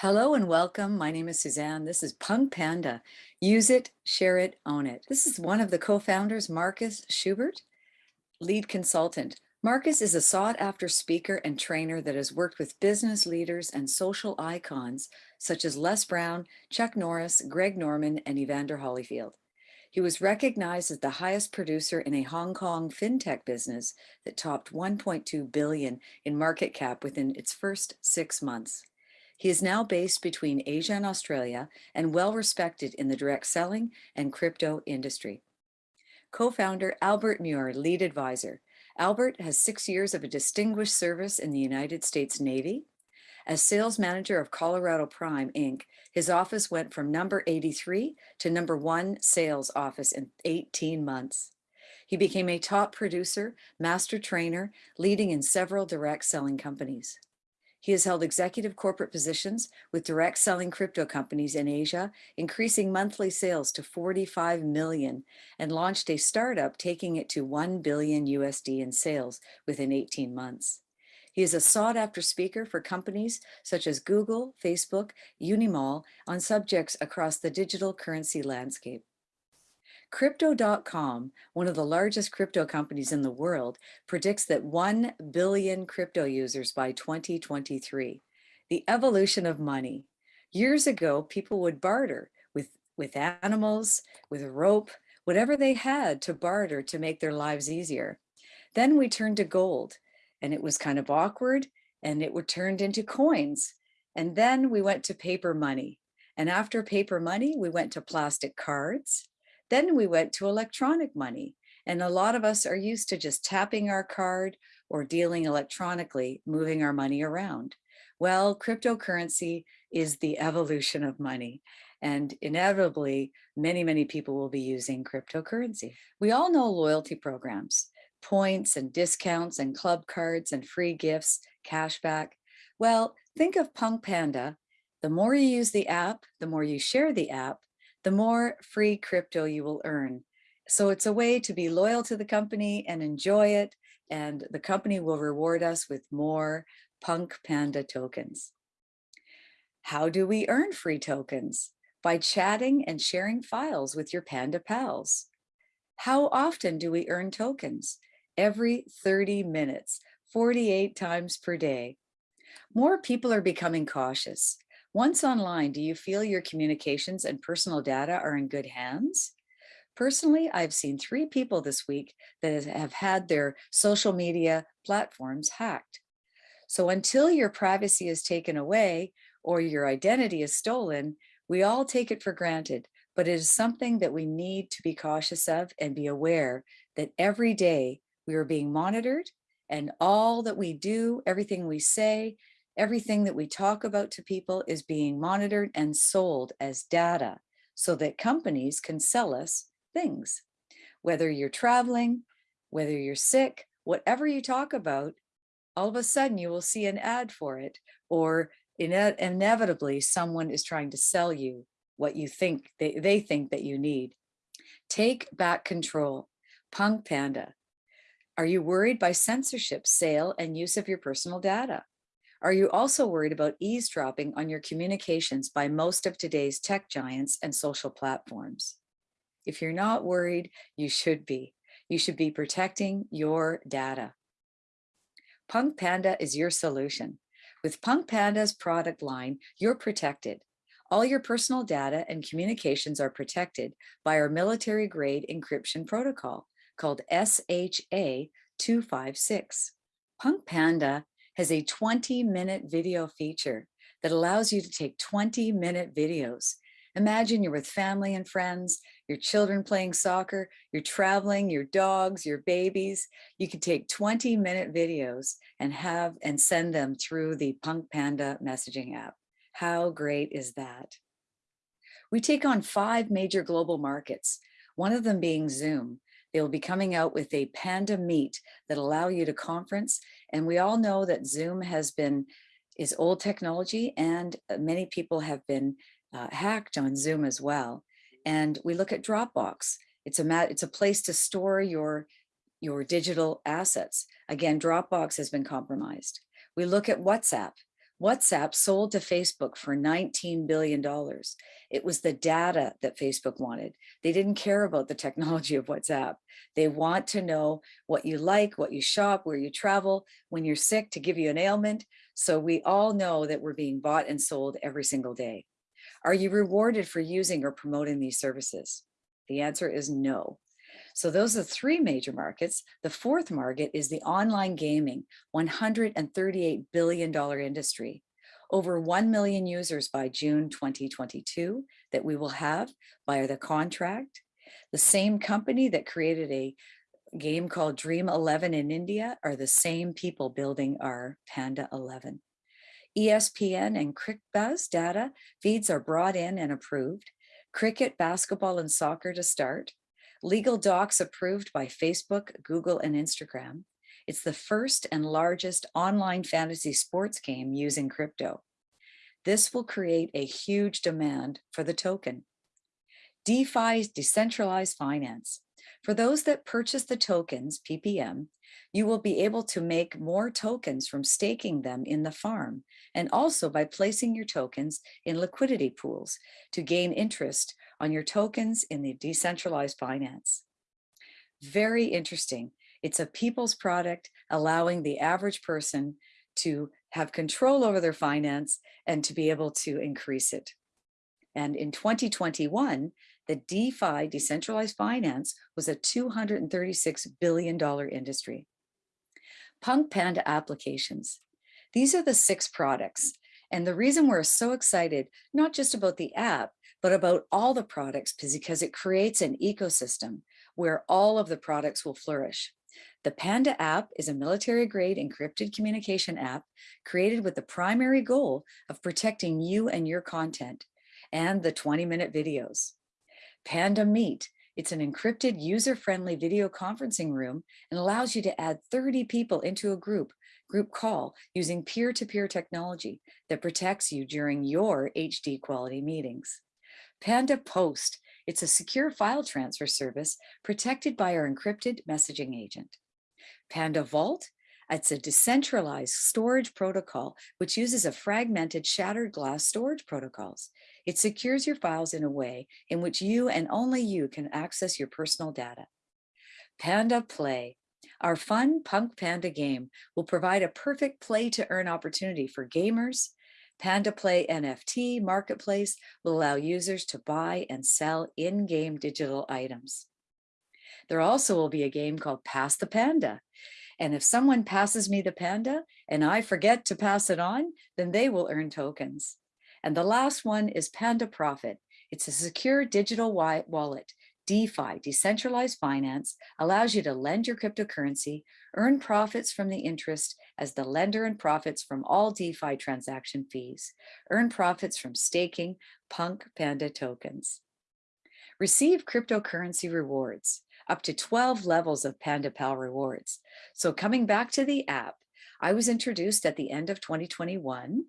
Hello and welcome. My name is Suzanne. This is Punk Panda. Use it, share it, own it. This is one of the co-founders, Marcus Schubert, lead consultant. Marcus is a sought after speaker and trainer that has worked with business leaders and social icons such as Les Brown, Chuck Norris, Greg Norman, and Evander Holyfield. He was recognized as the highest producer in a Hong Kong fintech business that topped 1.2 billion in market cap within its first six months. He is now based between Asia and Australia and well respected in the direct selling and crypto industry. Co-founder Albert Muir, lead advisor. Albert has six years of a distinguished service in the United States Navy. As sales manager of Colorado Prime Inc., his office went from number 83 to number one sales office in 18 months. He became a top producer, master trainer, leading in several direct selling companies. He has held executive corporate positions with direct selling crypto companies in Asia, increasing monthly sales to 45 million and launched a startup taking it to 1 billion USD in sales within 18 months. He is a sought after speaker for companies such as Google, Facebook, Unimall on subjects across the digital currency landscape. Crypto.com, one of the largest crypto companies in the world, predicts that 1 billion crypto users by 2023. The evolution of money. Years ago, people would barter with, with animals, with rope, whatever they had to barter to make their lives easier. Then we turned to gold and it was kind of awkward and it would turned into coins. And then we went to paper money. And after paper money, we went to plastic cards then we went to electronic money. And a lot of us are used to just tapping our card or dealing electronically, moving our money around. Well, cryptocurrency is the evolution of money. And inevitably, many, many people will be using cryptocurrency. We all know loyalty programs, points and discounts and club cards and free gifts, cashback. Well, think of Punk Panda. The more you use the app, the more you share the app, the more free crypto you will earn. So it's a way to be loyal to the company and enjoy it. And the company will reward us with more Punk Panda tokens. How do we earn free tokens? By chatting and sharing files with your Panda pals. How often do we earn tokens? Every 30 minutes, 48 times per day. More people are becoming cautious. Once online, do you feel your communications and personal data are in good hands? Personally, I've seen three people this week that have had their social media platforms hacked. So until your privacy is taken away or your identity is stolen, we all take it for granted, but it is something that we need to be cautious of and be aware that every day we are being monitored and all that we do, everything we say, Everything that we talk about to people is being monitored and sold as data so that companies can sell us things. Whether you're traveling, whether you're sick, whatever you talk about, all of a sudden you will see an ad for it or ine inevitably someone is trying to sell you what you think they, they think that you need. Take back control. Punk Panda. Are you worried by censorship, sale, and use of your personal data? Are you also worried about eavesdropping on your communications by most of today's tech giants and social platforms? If you're not worried, you should be. You should be protecting your data. Punk Panda is your solution. With Punk Panda's product line, you're protected. All your personal data and communications are protected by our military grade encryption protocol called SHA 256. Punk Panda has a 20 minute video feature that allows you to take 20 minute videos. Imagine you're with family and friends, your children playing soccer, you're traveling, your dogs, your babies. You can take 20 minute videos and have and send them through the Punk Panda messaging app. How great is that? We take on five major global markets, one of them being Zoom. They will be coming out with a Panda Meet that allow you to conference. And we all know that Zoom has been, is old technology and uh, many people have been uh, hacked on Zoom as well. And we look at Dropbox. It's a, it's a place to store your, your digital assets. Again, Dropbox has been compromised. We look at WhatsApp. WhatsApp sold to Facebook for $19 billion. It was the data that Facebook wanted. They didn't care about the technology of WhatsApp. They want to know what you like, what you shop, where you travel, when you're sick to give you an ailment. So we all know that we're being bought and sold every single day. Are you rewarded for using or promoting these services? The answer is no. So those are three major markets. The fourth market is the online gaming, $138 billion industry. Over 1 million users by June 2022 that we will have via the contract. The same company that created a game called Dream 11 in India are the same people building our Panda 11. ESPN and CricBuzz data feeds are brought in and approved. Cricket, basketball, and soccer to start. Legal docs approved by Facebook, Google, and Instagram. It's the first and largest online fantasy sports game using crypto. This will create a huge demand for the token. DeFi, decentralized finance. For those that purchase the tokens, PPM, you will be able to make more tokens from staking them in the farm and also by placing your tokens in liquidity pools to gain interest on your tokens in the decentralized finance. Very interesting. It's a people's product allowing the average person to have control over their finance and to be able to increase it. And in 2021, the DeFi, decentralized finance, was a $236 billion industry. Punk Panda applications. These are the six products. And the reason we're so excited, not just about the app, but about all the products is because it creates an ecosystem where all of the products will flourish. The Panda app is a military grade encrypted communication app created with the primary goal of protecting you and your content and the 20 minute videos. Panda Meet, it's an encrypted user-friendly video conferencing room and allows you to add 30 people into a group, group call using peer-to-peer -peer technology that protects you during your HD quality meetings. Panda Post, it's a secure file transfer service protected by our encrypted messaging agent. Panda Vault, it's a decentralized storage protocol which uses a fragmented shattered glass storage protocols. It secures your files in a way in which you and only you can access your personal data. Panda Play, our fun Punk Panda game will provide a perfect play to earn opportunity for gamers, Panda Play NFT marketplace will allow users to buy and sell in-game digital items. There also will be a game called Pass the Panda. And if someone passes me the panda and I forget to pass it on, then they will earn tokens. And the last one is Panda Profit. It's a secure digital wallet DeFi, decentralized finance, allows you to lend your cryptocurrency, earn profits from the interest as the lender and profits from all DeFi transaction fees, earn profits from staking Punk Panda tokens. Receive cryptocurrency rewards, up to 12 levels of PandaPal rewards. So coming back to the app, I was introduced at the end of 2021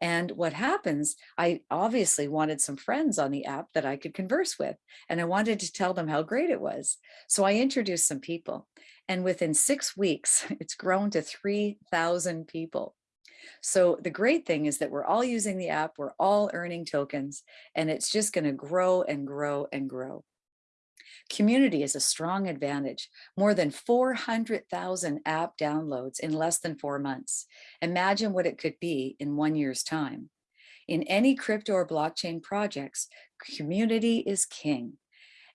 and what happens, I obviously wanted some friends on the app that I could converse with, and I wanted to tell them how great it was. So I introduced some people, and within six weeks, it's grown to 3,000 people. So the great thing is that we're all using the app, we're all earning tokens, and it's just gonna grow and grow and grow. Community is a strong advantage. More than 400,000 app downloads in less than four months. Imagine what it could be in one year's time. In any crypto or blockchain projects, community is king.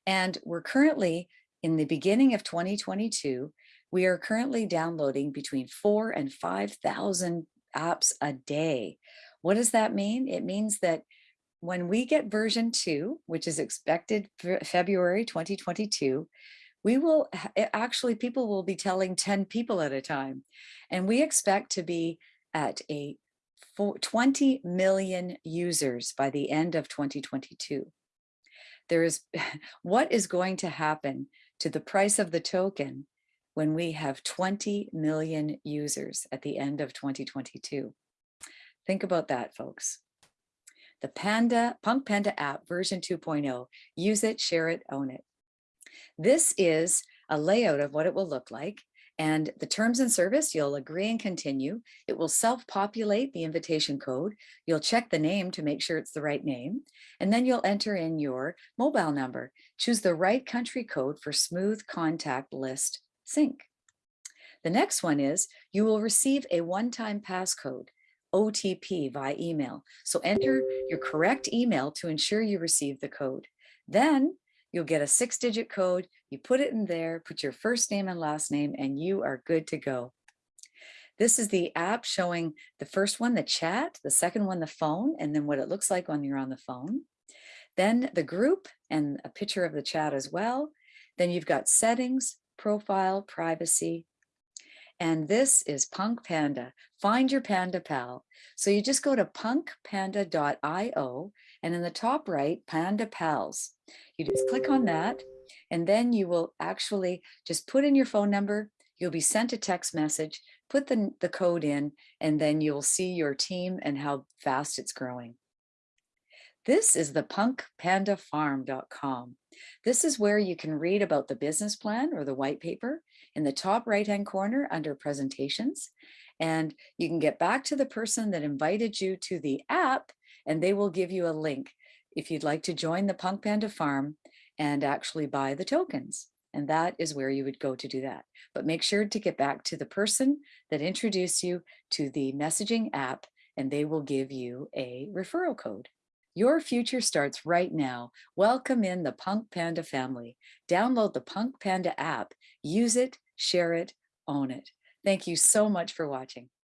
And we're currently in the beginning of 2022, we are currently downloading between four and 5,000 apps a day. What does that mean? It means that when we get version two, which is expected February 2022, we will actually, people will be telling 10 people at a time. And we expect to be at a 20 million users by the end of 2022. There is, what is going to happen to the price of the token when we have 20 million users at the end of 2022? Think about that, folks the Panda Punk Panda app version 2.0. Use it, share it, own it. This is a layout of what it will look like. And the terms and service, you'll agree and continue. It will self-populate the invitation code. You'll check the name to make sure it's the right name. And then you'll enter in your mobile number. Choose the right country code for smooth contact list sync. The next one is you will receive a one-time passcode. OTP via email. So enter your correct email to ensure you receive the code. Then you'll get a six digit code. You put it in there, put your first name and last name, and you are good to go. This is the app showing the first one, the chat, the second one, the phone, and then what it looks like when you're on the phone. Then the group and a picture of the chat as well. Then you've got settings, profile, privacy, and this is Punk Panda. Find your Panda Pal. So you just go to punkpanda.io and in the top right, Panda Pals. You just click on that and then you will actually just put in your phone number. You'll be sent a text message, put the, the code in, and then you'll see your team and how fast it's growing. This is the punkpandafarm.com. This is where you can read about the business plan or the white paper in the top right hand corner under presentations. And you can get back to the person that invited you to the app and they will give you a link if you'd like to join the Punk Panda Farm and actually buy the tokens. And that is where you would go to do that. But make sure to get back to the person that introduced you to the messaging app and they will give you a referral code. Your future starts right now. Welcome in the Punk Panda family. Download the Punk Panda app, use it, share it, own it. Thank you so much for watching.